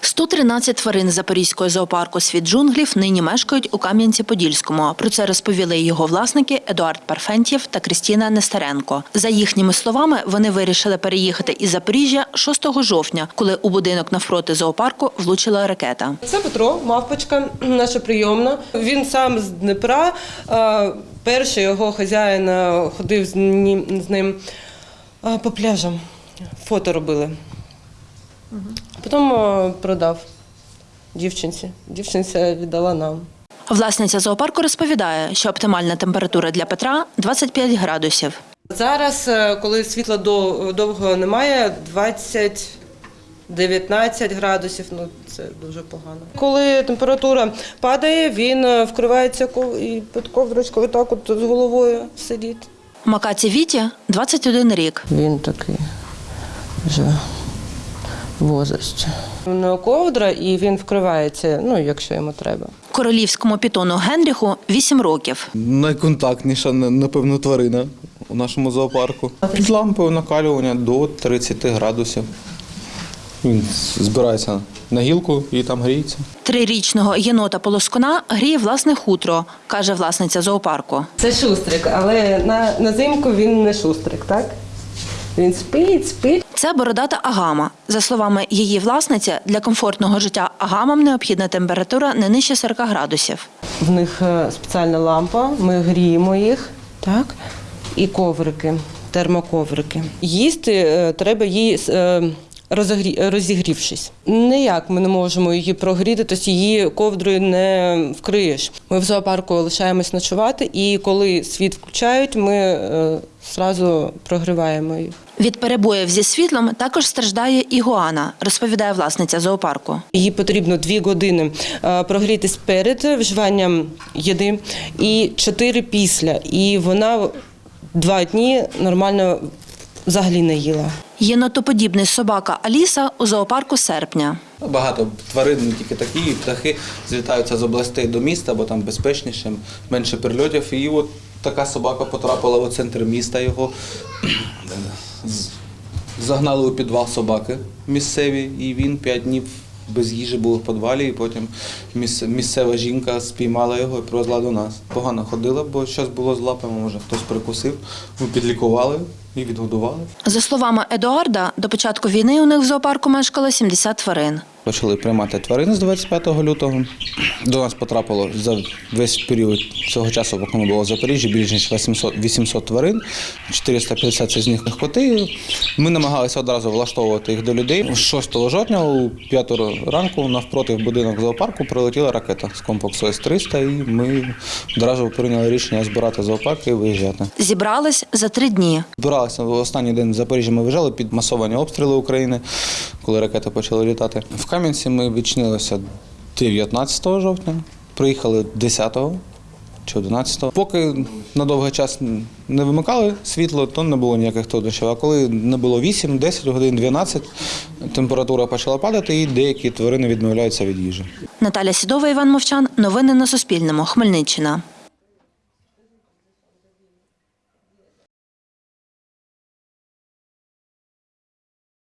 113 тварин Запорізького зоопарку «Світ джунглів» нині мешкають у Кам'янці-Подільському. Про це розповіли його власники Едуард Парфентьєв та Крістіна Нестеренко. За їхніми словами, вони вирішили переїхати із Запоріжжя 6 жовтня, коли у будинок навпроти зоопарку влучила ракета. Це Петро, мавпочка, наша прийомна. Він сам з Дніпра. Перший його хазяїн ходив з ним, по пляжам. Фото робили. Потім е, продав дівчинці. Дівчинця віддала нам. Власниця зоопарку розповідає, що оптимальна температура для Петра 25 градусів. Зараз, е, коли світла до- довго немає, 20 19 градусів, ну це дуже погано. Коли температура падає, він е, вкривається ков- і під ковдрочкою так от з головою сидить. Макаці Віті 21 рік. Він такий вже возрасті. На ковдра і він вкривається, ну, якщо йому треба. Королівському пітону Генріху 8 років. Найконтактніша, напевно, тварина у нашому зоопарку. З лампою накалювання до 30 градусів. Він збирається на гілку і там гріється. Трирічного єнота полоскуна гріє власне хутро, каже власниця зоопарку. Це шустрик, але на, на зимку він не шустрик, так? Він спить, спить. Це бородата агама. За словами її власниці, для комфортного життя агамам необхідна температура не нижче 40 градусів. В них е, спеціальна лампа, ми гріємо їх, так? І коврики, термоковрики. Їсти е, треба її е, розігрівшись. Ніяк ми не можемо її прогріти, тобто її ковдрою не вкриєш. Ми в зоопарку лишаємось ночувати, і коли світ включають, ми зразу прогріваємо їх. Від перебоїв зі світлом також страждає ігуана, розповідає власниця зоопарку. Їй потрібно дві години е, прогрітись перед вживанням їди і чотири після. І вона два дні нормально взагалі не їла. Єнотоподібний собака Аліса у зоопарку серпня. Багато тварин, не тільки такі, птахи злітаються з областей до міста, бо там безпечніше, менше прильотів. І от така собака потрапила в центр міста. Його загнали у підвал собаки місцеві, і він п'ять днів без їжі був в підвалі, і потім місцева жінка спіймала його і привезла до нас. Погано ходила, бо щось було з лапами, може хтось прикусив. Ми підлікували і відгодували. За словами Едуарда, до початку війни у них в зоопарку мешкало 70 тварин. Почали приймати тварин з 25 лютого. До нас потрапило за весь період цього часу, поки ми були в Запоріжжі, більш ніж 800, 800 тварин, 450 це з них коти. Ми намагалися одразу влаштовувати їх до людей. 6 жовтня у 5 ранку навпроти в будинок зоопарку прилетіла ракета з комплексу С-300, і ми одразу прийняли рішення збирати зоопарк і виїжджати. Зібрались за три дні. Збиралися в останній день в Запоріжжі. Ми виїжджали під масовані обстріли України, коли ракети почали літати. В Кам'янці ми відчинилися 19 жовтня, приїхали 10 чи 11. Поки на довгий час не вимикали світло, то не було ніяких труднощів. А коли не було 8, 10 годин, 12, температура почала падати і деякі тварини відмовляються від їжі. Наталя Сідова, Іван Мовчан. Новини на Суспільному. Хмельниччина.